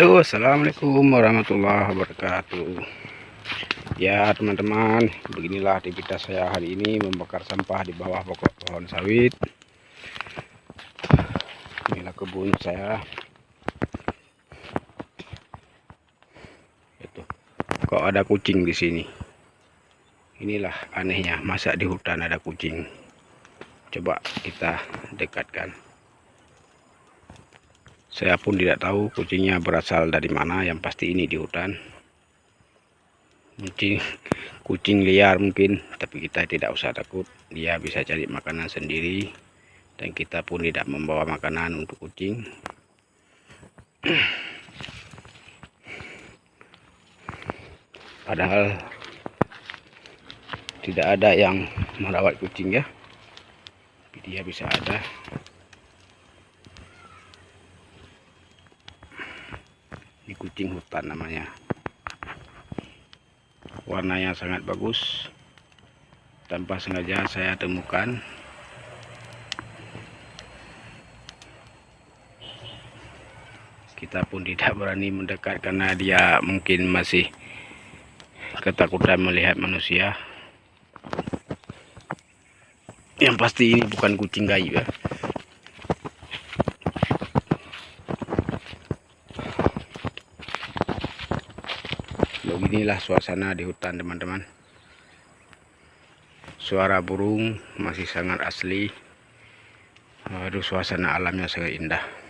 Halo, Assalamualaikum warahmatullahi wabarakatuh. Ya teman-teman Beginilah aktivitas saya hari ini Membakar sampah di bawah pokok pohon sawit. Inilah kebun saya. Itu. Kok ada kucing di sini? Inilah anehnya Masa di hutan ada kucing. Coba kita dekatkan saya pun tidak tahu kucingnya berasal dari mana yang pasti ini di hutan. Kucing kucing liar mungkin tapi kita tidak usah takut. Dia bisa cari makanan sendiri dan kita pun tidak membawa makanan untuk kucing. Padahal tidak ada yang merawat kucing ya. Dia bisa ada ini kucing hutan namanya. Warnanya sangat bagus. Tanpa sengaja saya temukan. Kita pun tidak berani mendekat karena dia mungkin masih ketakutan melihat manusia. Yang pasti ini bukan kucing gaib ya beginilah suasana di hutan teman-teman. Suara burung masih sangat asli. Aduh suasana alamnya sangat indah